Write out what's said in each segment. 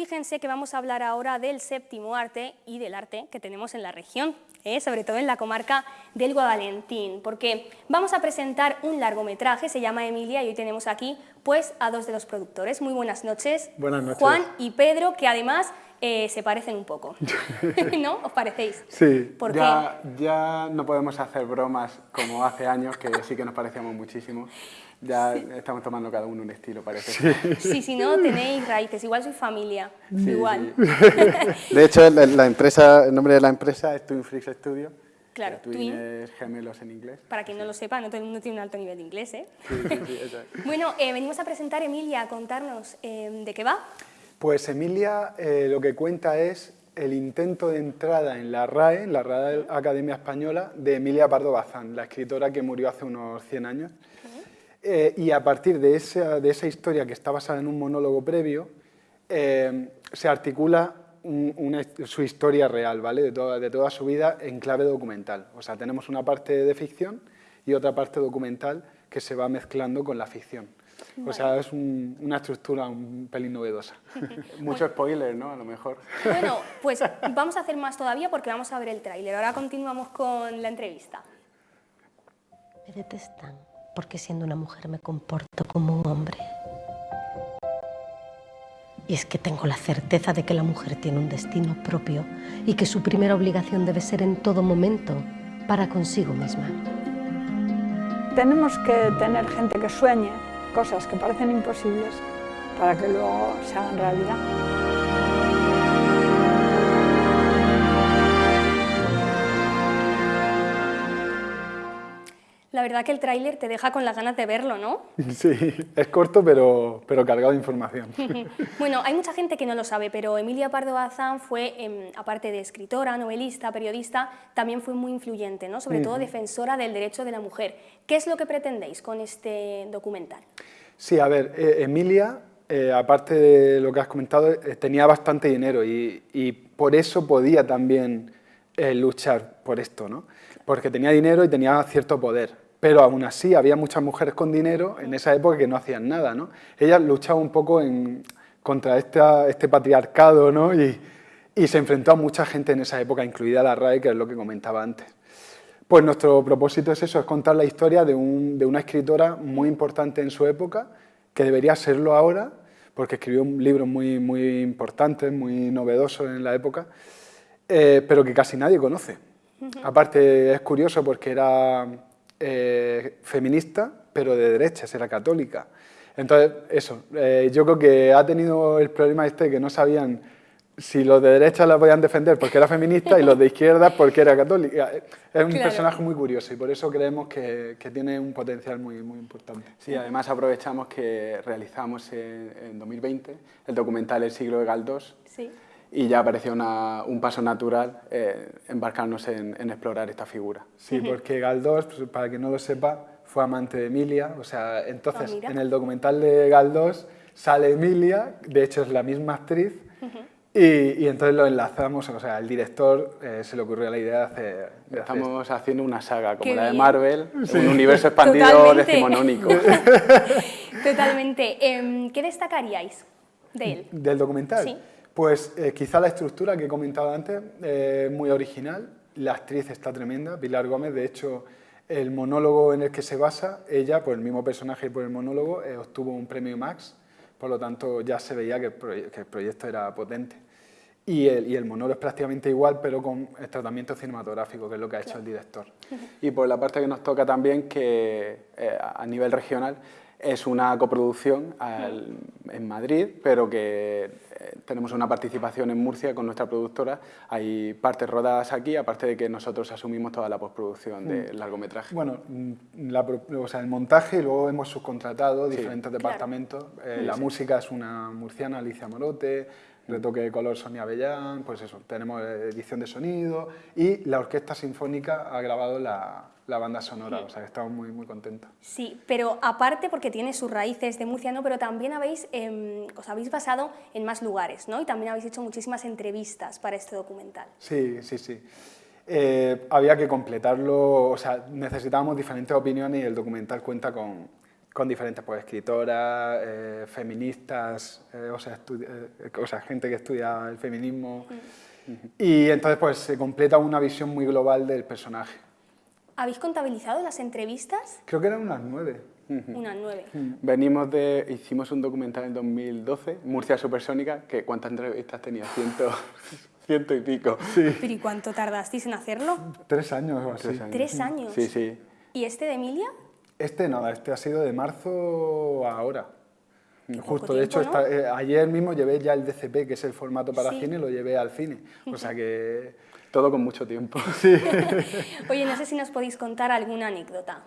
fíjense que vamos a hablar ahora del séptimo arte y del arte que tenemos en la región, ¿eh? sobre todo en la comarca del Guadalentín, porque vamos a presentar un largometraje, se llama Emilia, y hoy tenemos aquí pues, a dos de los productores. Muy buenas noches, buenas noches. Juan y Pedro, que además eh, se parecen un poco, ¿no? ¿Os parecéis? Sí, ya, ya no podemos hacer bromas como hace años, que sí que nos parecíamos muchísimo. Ya estamos tomando cada uno un estilo, parece. Sí, si no, tenéis raíces, igual soy familia, igual. De hecho, la, empresa, el nombre de la empresa es Twin Freaks Studio. Claro, Twin, Twin, es gemelos en inglés. Para quien no lo sepa, no todo el mundo tiene un alto nivel de inglés, ¿eh? Sí, sí, Bueno, eh, venimos a presentar, Emilia, a contarnos eh, de qué va. Pues Emilia eh, lo que cuenta es el intento de entrada en la RAE, la Real Academia Española, de Emilia Pardo Bazán, la escritora que murió hace unos 100 años. Eh, y a partir de esa, de esa, historia que está basada en un monólogo previo, eh, se articula su historia real, ¿vale? De toda, de toda su vida en clave documental. O sea, tenemos una parte de ficción y otra parte documental que se va mezclando con la ficción. O sea, es una estructura un pelín novedosa. Mucho spoiler, ¿no? A lo mejor. Bueno, pues vamos a hacer más todavía porque vamos a ver el tráiler. Ahora continuamos con la entrevista. Me detestan porque siendo una mujer me comporto como un hombre. Y es que tengo la certeza de que la mujer tiene un destino propio y que su primera obligación debe ser en todo momento para consigo misma. Tenemos que tener gente que sueñe cosas que parecen imposibles para que luego se hagan realidad. La verdad que el tráiler te deja con las ganas de verlo, ¿no? Sí, es corto pero, pero cargado de información. bueno, hay mucha gente que no lo sabe, pero Emilia Pardo Bazán fue, em, aparte de escritora, novelista, periodista, también fue muy influyente, ¿no? sobre todo defensora del derecho de la mujer. ¿Qué es lo que pretendéis con este documental? Sí, a ver, eh, Emilia, eh, aparte de lo que has comentado, eh, tenía bastante dinero y, y, por eso podía también luchar por esto, ¿no? Porque tenía dinero y tenía cierto poder. Pero aún así había muchas mujeres con dinero en esa época que no hacían nada. ¿no? Ella luchaba un poco contra este patriarcado ¿no? y, se enfrentó a mucha gente en esa época, incluida la RAE, que es lo que comentaba antes. Pues nuestro propósito es eso, es contar la historia de, un, de una escritora muy importante en su época, que debería serlo ahora, porque escribió un libro muy, muy importante, muy novedoso en la época, eh, pero que casi nadie conoce. Aparte es curioso porque era eh, feminista, pero de derechas, era católica. Entonces, eso, eh, yo creo que ha tenido el problema este que no sabían si los de derecha la podían defender porque era feminista y los de izquierda porque era católica. Es un personaje muy curioso y por eso creemos que, que, tiene un potencial muy, muy importante. Sí, además aprovechamos que realizamos en, en 2020 el documental El siglo de Galdós. Sí y ya pareció una, un paso natural eh, embarcarnos en, en, explorar esta figura. Sí, porque Galdós, pues, para quien no lo sepa, fue amante de Emilia, o sea, entonces oh, en el documental de Galdós sale Emilia, de hecho es la misma actriz, y, y, entonces lo enlazamos, o sea, el director eh, se le ocurrió la idea de hacer... De Estamos hacer haciendo una saga como Qué la de bien. Marvel, un universo expandido Totalmente. decimonónico. Totalmente. Eh, ¿Qué destacaríais de él? ¿Del documental? Sí. Pues eh, quizá la estructura que he comentado antes, eh, muy original, la actriz está tremenda, Pilar Gómez, de hecho el monólogo en el que se basa, ella, por el mismo personaje y por el monólogo, eh, obtuvo un premio Max, por lo tanto ya se veía que el, proye que el proyecto era potente. Y el, y el, monólogo es prácticamente igual, pero con el tratamiento cinematográfico, que es lo que ha hecho el director. Y por la parte que nos toca también, que eh, a nivel regional, es una coproducción al, en Madrid, pero que eh, tenemos una participación en Murcia con nuestra productora. Hay partes rodadas aquí, aparte de que nosotros asumimos toda la postproducción del largometraje. Bueno, la, o sea, el montaje, y luego hemos subcontratado sí. diferentes departamentos. Claro. Eh, la sí. música es una murciana, Alicia Morote, retoque de color Sonia Bellán, pues eso, tenemos edición de sonido y la Orquesta Sinfónica ha grabado la, la banda sonora, sí. o sea que estamos muy, muy contentos. Sí, pero aparte porque tiene sus raíces de Murcia, ¿no? pero también habéis, eh, os habéis basado en más lugares, ¿no? Y también habéis hecho muchísimas entrevistas para este documental. Sí, sí, sí. Eh, había que completarlo, o sea, necesitábamos diferentes opiniones y el documental cuenta con, con diferentes pues, escritoras, eh, feministas, eh, o, sea, eh, o, sea, gente que estudia el feminismo. Mm. Y entonces pues se completa una visión muy global del personaje. ¿Habéis contabilizado las entrevistas? Creo que eran unas nueve. Unas nueve. Mm. Venimos de... Hicimos un documental en 2012, Murcia Supersónica, que ¿cuántas entrevistas tenía? Ciento, ciento y pico. Sí. ¿Pero y cuánto tardasteis en hacerlo? Tres años o así. Tres años. ¿Tres años? Sí, sí. ¿Y este de Emilia? Este nada, este ha sido de marzo a ahora. Justo, de hecho, eh, ayer mismo llevé ya el DCP, que es el formato para cine, lo llevé al cine. O sea que todo con mucho tiempo. Sí. Oye, no sé si nos podéis contar alguna anécdota.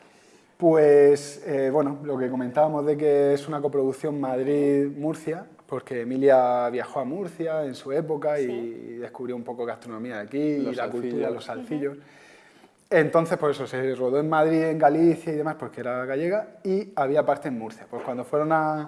Pues, eh, bueno, lo que comentábamos de que es una coproducción Madrid-Murcia, porque Emilia viajó a Murcia en su época y descubrió un poco gastronomía de aquí, y la cultura, los salcillos. Entonces, pues eso, se rodó en Madrid, en Galicia y demás, porque era gallega, y había parte en Murcia. Pues cuando fueron a,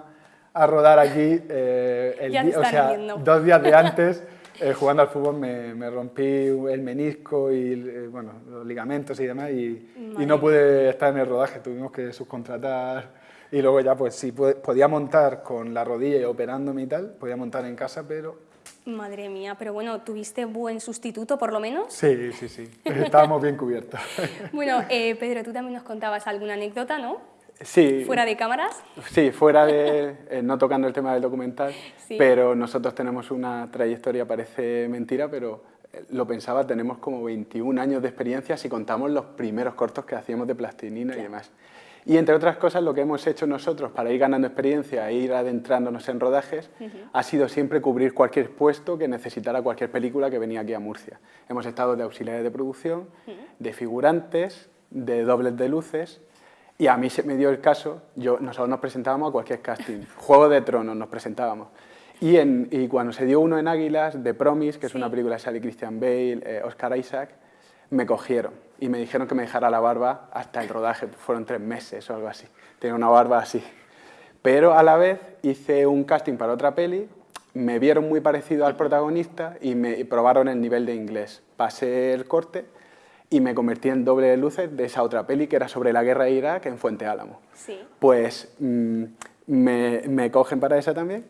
rodar aquí, eh, el o sea, dos días de antes, eh, jugando al fútbol, me, rompí el menisco y eh, bueno, los ligamentos y demás, y, y, no pude estar en el rodaje, tuvimos que subcontratar, y luego ya, pues sí, podía montar con la rodilla y operándome y tal, podía montar en casa, pero Madre mía, pero bueno, ¿tuviste buen sustituto por lo menos? Sí, sí, sí, estábamos bien cubiertos. bueno, eh, Pedro, tú también nos contabas alguna anécdota, ¿no? Sí. ¿Fuera de cámaras? Sí, fuera de, eh, no tocando el tema del documental, pero nosotros tenemos una trayectoria, parece mentira, pero eh, lo pensaba, tenemos como 21 años de experiencia si contamos los primeros cortos que hacíamos de plastilina y demás. Y entre otras cosas, lo que hemos hecho nosotros para ir ganando experiencia e ir adentrándonos en rodajes ha sido siempre cubrir cualquier puesto que necesitara cualquier película que venía aquí a Murcia. Hemos estado de auxiliares de producción, de figurantes, de dobles de luces y a mí se me dio el caso, yo, nosotros nos presentábamos a cualquier casting, Juego de Tronos nos presentábamos. Y, en, y cuando se dio uno en Águilas, de Promise, que es una película de Sally Christian Bale, eh, Oscar Isaac, me cogieron y me dijeron que me dejara la barba hasta el rodaje, fueron tres meses o algo así, tenía una barba así. Pero a la vez hice un casting para otra peli, me vieron muy parecido al protagonista y me probaron el nivel de inglés. Pasé el corte y me convertí en doble de luces de esa otra peli que era sobre la guerra de Irak en Fuente Álamo. Sí. Pues mm, me, me cogen para esa también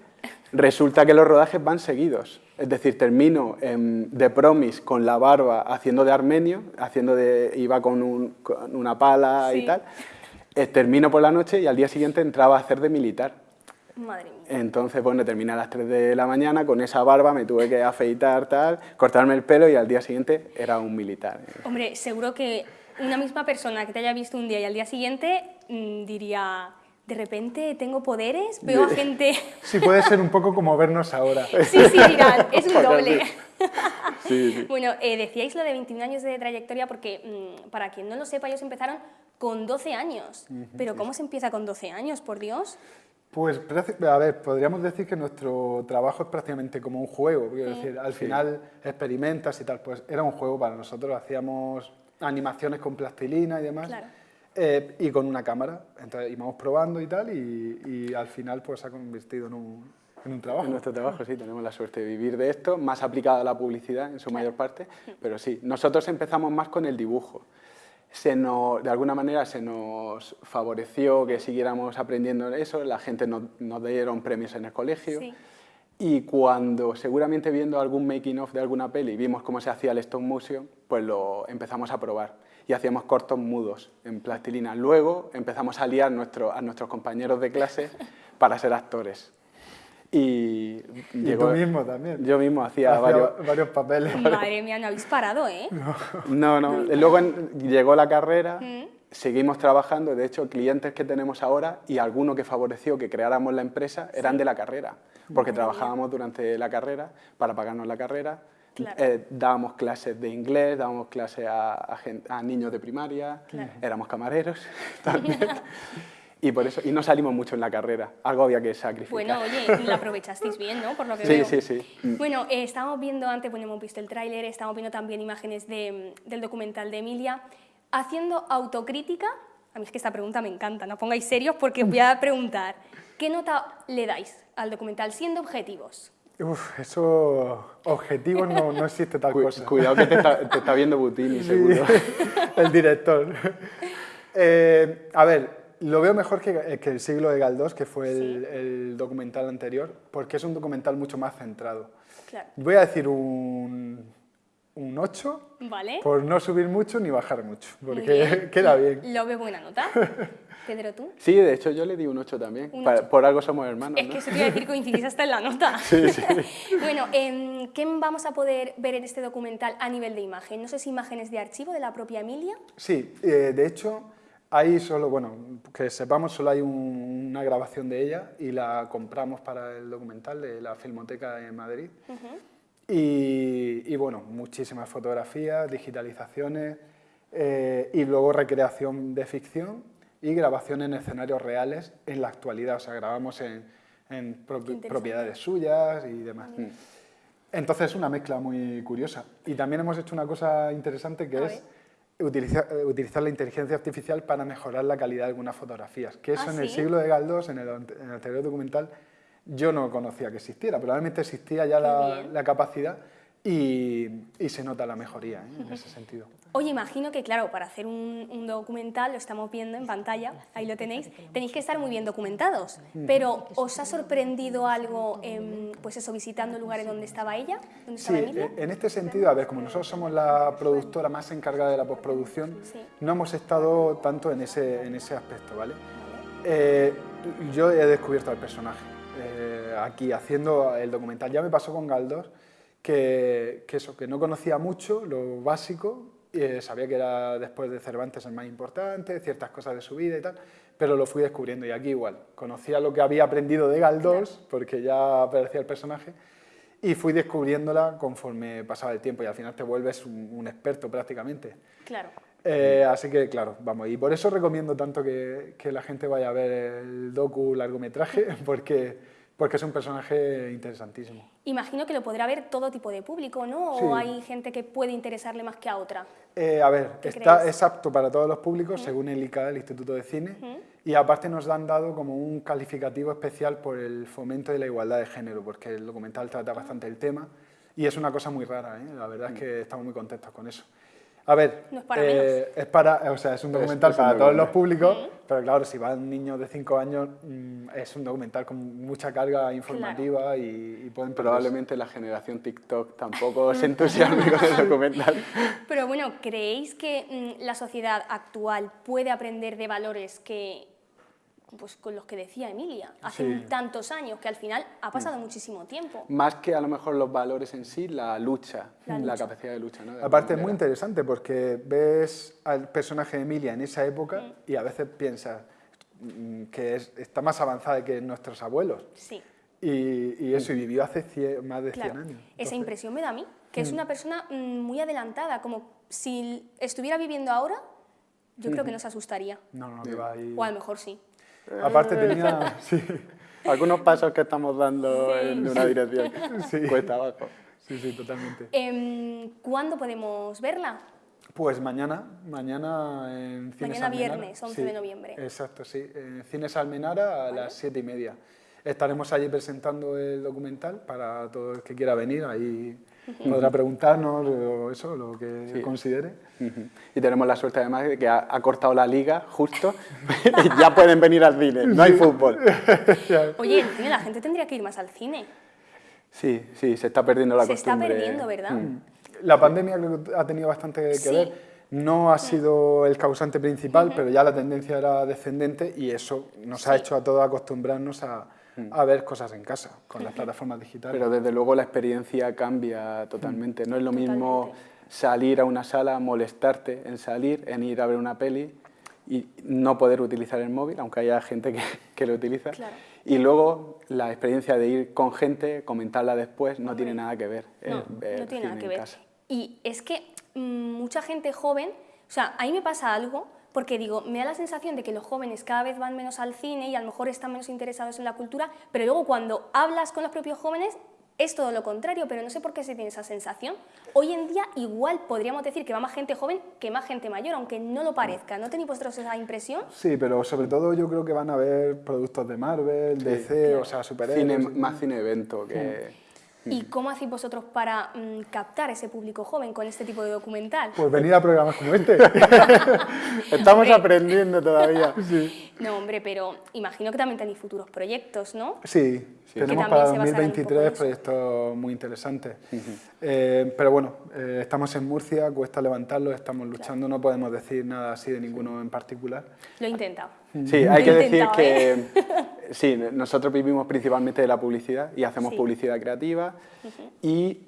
Resulta que los rodajes van seguidos, es decir, termino de Promis con la barba haciendo de armenio, haciendo de, iba con, una pala y tal, eh, termino por la noche y al día siguiente entraba a hacer de militar. Madre mía. Entonces, bueno, terminé a las 3 de la mañana, con esa barba me tuve que afeitar, tal, cortarme el pelo y al día siguiente era un militar. Hombre, seguro que una misma persona que te haya visto un día y al día siguiente mm, diría de repente tengo poderes, veo a gente... Sí, puede ser un poco como vernos ahora. Sí, sí, mirad, es un doble. Bueno, eh, decíais lo de 21 años de trayectoria porque, mm, para quien no lo sepa, ellos empezaron con 12 años. Pero ¿cómo se empieza con 12 años, por Dios? Pues, a ver, podríamos decir que nuestro trabajo es prácticamente como un juego. Quiero decir, al final experimentas y tal, pues era un juego para nosotros. Hacíamos animaciones con plastilina y demás. Claro. Eh, y con una cámara. Entonces íbamos probando y tal, y, al final pues se ha convertido en un, en un trabajo. En nuestro trabajo, sí, tenemos la suerte de vivir de esto, más aplicado a la publicidad en su mayor parte, pero sí, nosotros empezamos más con el dibujo. Se nos, de alguna manera se nos favoreció que siguiéramos aprendiendo eso, la gente nos, nos dieron premios en el colegio, y cuando seguramente viendo algún making of de alguna peli vimos cómo se hacía el stop motion, pues lo empezamos a probar y hacíamos cortos mudos en plastilina. Luego empezamos a liar nuestro, a nuestros compañeros de clase para ser actores. Y, tú mismo también. Yo mismo hacía, varios, varios, papeles. Madre mía, no habéis parado, ¿eh? No, no. Luego llegó la carrera, mm. seguimos trabajando. De hecho, clientes que tenemos ahora y alguno que favoreció que creáramos la empresa eran de la carrera, porque trabajábamos durante la carrera para pagarnos la carrera eh, dábamos clases de inglés, dábamos clases a, a, niños de primaria, éramos camareros también. y por eso y no salimos mucho en la carrera, algo había que sacrificar. Bueno, oye, la aprovechasteis bien, ¿no? Por lo que sí, veo. sí, sí. Mm. Bueno, eh, estábamos viendo antes, bueno, hemos visto el tráiler, estábamos viendo también imágenes de, del documental de Emilia, haciendo autocrítica, a mí es que esta pregunta me encanta, no pongáis serios porque voy a preguntar, ¿qué nota le dais al documental siendo objetivos? Uf, eso, objetivos no, no existe tal cosa. Cuidado que te está, viendo Butini, seguro. el director. Eh, a ver, lo veo mejor que, eh, que El siglo de Galdós, que fue el, el documental anterior, porque es un documental mucho más centrado. Claro. Voy a decir un, un 8, Vale. por no subir mucho ni bajar mucho, porque bien. queda bien. Lo veo buena nota. Pedro, ¿tú? Sí, de hecho yo le di un 8 también. Un. Por algo somos hermanos, Es ¿no? que eso te iba a decir, coincidís hasta en la nota. Sí, sí. bueno, em, ¿qué vamos a poder ver en este documental a nivel de imagen? No sé si imágenes de archivo de la propia Emilia. Sí, eh, de hecho, hay solo, bueno, que sepamos, solo hay un- una grabación de ella y la compramos para el documental de la Filmoteca de Madrid. Y, y, bueno, muchísimas fotografías, digitalizaciones eh, y luego recreación de ficción y grabación en escenarios reales en la actualidad, o sea, grabamos en, en propiedades suyas y demás. Entonces es una mezcla muy curiosa. Y también hemos hecho una cosa interesante que A es utilizar, eh, utilizar la inteligencia artificial para mejorar la calidad de algunas fotografías. Que eso ¿Ah, en el sí? siglo de Galdós, en el, en el anterior documental, yo no conocía que existiera. Probablemente existía ya la, la capacidad y, y se nota la mejoría ¿eh? en ese sentido. Oye, imagino que, claro, para hacer un, un documental, lo estamos viendo en pantalla, ahí lo tenéis, tenéis que estar muy bien documentados. Pero, ¿os ha sorprendido algo, em, pues eso, visitando lugares donde estaba ella? ¿Dónde Sí, estaba Emilia? eh, en este sentido, a ver, como nosotros somos la productora más encargada de la postproducción, Sí. no hemos estado tanto en ese, en ese aspecto, ¿vale? Eh, yo he descubierto al personaje eh, aquí haciendo el documental. Ya me pasó con Galdós que, que eso, que no conocía mucho, lo básico, eh, sabía que era después de Cervantes el más importante, ciertas cosas de su vida y tal, pero lo fui descubriendo y aquí igual. Conocía lo que había aprendido de Galdós, porque ya aparecía el personaje, y fui descubriéndola conforme pasaba el tiempo y al final te vuelves un, un experto prácticamente. Claro. Eh, así que, claro, vamos, y por eso recomiendo tanto que, que la gente vaya a ver el docu largometraje, porque, porque es un personaje interesantísimo. Imagino que lo podrá ver todo tipo de público, ¿no? ¿O Sí. hay gente que puede interesarle más que a otra? Eh, a ver, ¿Qué está, es apto para todos los públicos, según el ICA, el Instituto de Cine, y aparte nos han dado como un calificativo especial por el fomento de la igualdad de género, porque el documental trata bastante el tema, y es una cosa muy rara, ¿eh? la verdad es que estamos muy contentos con eso. A ver, No es para eh, es para, o sea, es un documental es un para todos los públicos, pero claro, si van niños de 5 años, mm, es un documental con mucha carga informativa y, y pueden. Probablemente la generación TikTok tampoco se entusiasme con el documental. Pero bueno, ¿creéis que mm, la sociedad actual puede aprender de valores que, pues con los que decía Emilia, hace Sí. Mm. tantos años, que al final ha pasado muchísimo tiempo? Más que a lo mejor los valores en sí, la lucha, La la, lucha. capacidad de lucha. ¿no? De Aparte es muy interesante porque ves al personaje de Emilia en esa época y a veces piensas mm, que es- está más avanzada que nuestros abuelos. Sí, Y, y eso, y vivió hace cien- más de 100 claro. años. Esa impresión me da a mí, que es una persona mm, muy adelantada, como si estuviera viviendo ahora, yo creo que nos asustaría. No, no, que va ahí. O a lo mejor sí. Aparte tenía... Sí, Algunos pasos que estamos dando en una dirección. Sí. Cuesta abajo. sí, sí, totalmente. Em, ¿Cuándo podemos verla? Pues mañana, mañana en Cines Mañana Almenara. viernes, 11 de noviembre. Exacto, sí. En Cines Almenara a las siete y media. Estaremos allí presentando el documental para todo el que quiera venir. Ahí podrá preguntarnos o eso, lo que Sí. considere. Y tenemos la suerte además de que ha, ha cortado la liga justo y ya pueden venir al cine, no hay fútbol. Oye, el cine, la gente tendría que ir más al cine. Sí, sí, se está perdiendo la Se está costumbre. perdiendo, ¿verdad? Mm. La pandemia creo que ha tenido bastante que Sí. ver. No ha sido el causante principal, pero ya la tendencia era descendente y eso nos ha Sí. hecho a todos acostumbrarnos a, a ver cosas en casa con las plataformas digitales. Pero desde luego la experiencia cambia totalmente. No es lo mismo Totalmente. salir a una sala, molestarte en salir, en ir a ver una peli y no poder utilizar el móvil, aunque haya gente que, que lo utiliza. Claro. Y luego la experiencia de ir con gente, comentarla después, no tiene nada que ver. No, ver no tiene nada que en ver. casa. Y es que mm, mucha gente joven, o sea, a mí me pasa algo, porque digo, me da la sensación de que los jóvenes cada vez van menos al cine y a lo mejor están menos interesados en la cultura, pero luego cuando hablas con los propios jóvenes es todo lo contrario, pero no sé por qué se tiene esa sensación. Hoy en día igual podríamos decir que va más gente joven que más gente mayor, aunque no lo parezca. ¿No tenéis vosotros esa impresión? Sí, pero sobre todo yo creo que van a ver productos de Marvel, DC, o sea, superhéroes. Cine, más cine evento que... ¿Y cómo hacéis vosotros para mm, captar ese público joven con este tipo de documental? Pues venir a programas como este. Estamos aprendiendo todavía. No, hombre, pero imagino que también tenéis futuros proyectos, ¿no? Sí, tenemos para 2023 proyectos muy interesantes. Eh, pero bueno, eh, estamos en Murcia, cuesta levantarlo, estamos luchando, no podemos decir nada así de ninguno en particular. Lo he intentado. Sí, hay que decir que ¿eh? sí, nosotros vivimos principalmente de la publicidad y hacemos publicidad creativa y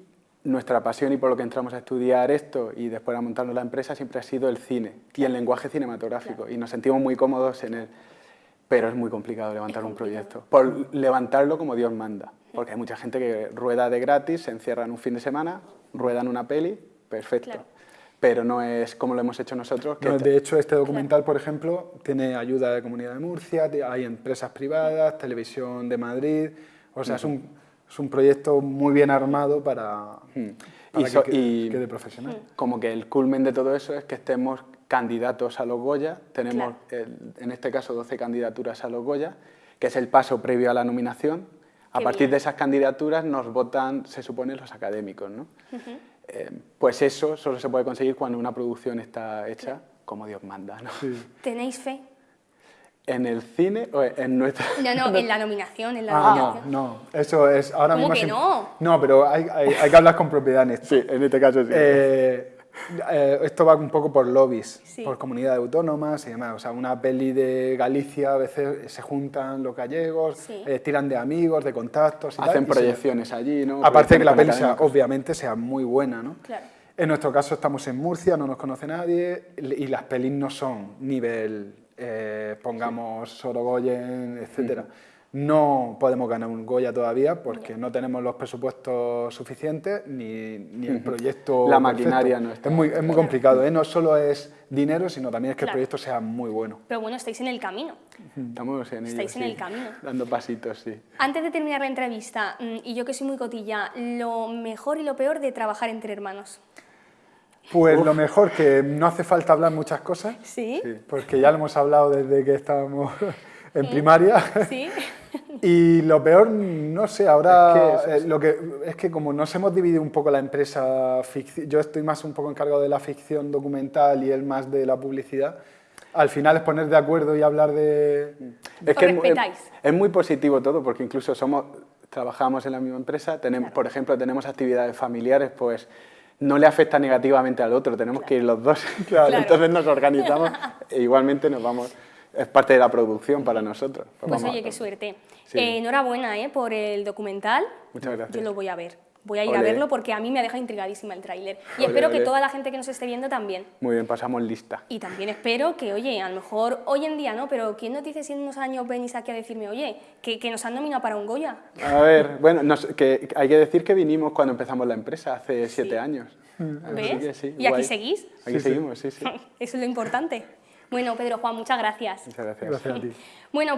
nuestra pasión y por lo que entramos a estudiar esto y después a montarnos la empresa siempre ha sido el cine y el lenguaje cinematográfico y nos sentimos muy cómodos en él, pero es muy complicado levantar un proyecto, por levantarlo como Dios manda, porque hay mucha gente que rueda de gratis, se encierran un fin de semana, ruedan una peli, perfecto. Pero no es como lo hemos hecho nosotros. Que de hecho, este documental, por ejemplo, tiene ayuda de Comunidad de Murcia, hay empresas privadas, Televisión de Madrid, o sea, es un es un proyecto muy bien armado para, hmm. y que, profesional. Hmm. Como que el culmen de todo eso es que estemos candidatos a los Goya, tenemos en este caso 12 candidaturas a los Goya, que es el paso previo a la nominación. a partir de esas candidaturas nos votan, se supone, los académicos. ¿no? Eh, pues eso solo se puede conseguir cuando una producción está hecha como Dios manda. ¿no? ¿Tenéis fe? ¿En el cine o en nuestra...? No, no, en la nominación, en la ah, nominación. No, eso es ahora ¿Cómo mismo... que no? No, pero hay, hay, que hablar con propiedad en esto. Sí, en este caso sí. Eh, eh, esto va un poco por lobbies, por comunidades autónomas y demás. O sea, una peli de Galicia, a veces se juntan los gallegos, eh, tiran de amigos, de contactos y Hacen proyecciones allí, ¿no? Aparte de que la peli obviamente sea muy buena, ¿no? Claro. En nuestro caso estamos en Murcia, no nos conoce nadie y las pelis no son nivel eh, pongamos Sorogoyen, etcétera. No podemos ganar un Goya todavía porque no tenemos los presupuestos suficientes ni, ni el proyecto La maquinaria no está. Es muy, es muy complicado, ¿eh? no solo es dinero, sino también es que el proyecto sea muy bueno. Pero bueno, estáis en el camino. Estamos en Estáis en el camino. Dando pasitos, sí. Antes de terminar la entrevista, mm, y yo que soy muy cotilla, lo mejor y lo peor de trabajar entre hermanos. Pues lo mejor, que no hace falta hablar muchas cosas. ¿Sí? Porque ya lo hemos hablado desde que estábamos en primaria. Sí. Y lo peor, no sé, ahora es que, eh, lo que, es que como nos hemos dividido un poco la empresa, yo estoy más un poco encargado de la ficción documental y él más de la publicidad, al final es poner de acuerdo y hablar de... Es que es, es, muy positivo todo, porque incluso somos, trabajamos en la misma empresa, tenemos, por ejemplo, tenemos actividades familiares, pues no le afecta negativamente al otro, tenemos que ir los dos, claro, entonces nos organizamos e igualmente nos vamos, es parte de la producción para nosotros. Pues, oye, qué suerte. Eh, enhorabuena eh, por el documental. Muchas gracias. Yo lo voy a ver. Voy a ir a verlo porque a mí me deja intrigadísima el tráiler. Y espero que toda la gente que nos esté viendo también. Muy bien, pasamos lista. Y también espero que, oye, a lo mejor hoy en día, ¿no? Pero ¿quién nos dice si en unos años venís aquí a decirme, oye, que, que nos han nominado para un Goya? A ver, bueno, que hay que decir que vinimos cuando empezamos la empresa, hace siete años. ¿Ves? ¿Y aquí seguís? Aquí seguimos, sí, sí. Eso es lo importante. Bueno, Pedro Juan, muchas gracias. Muchas gracias. Gracias a ti. Bueno,